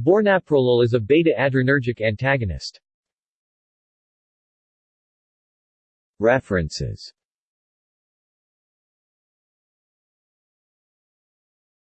Bornaprolol is a beta-adrenergic antagonist. References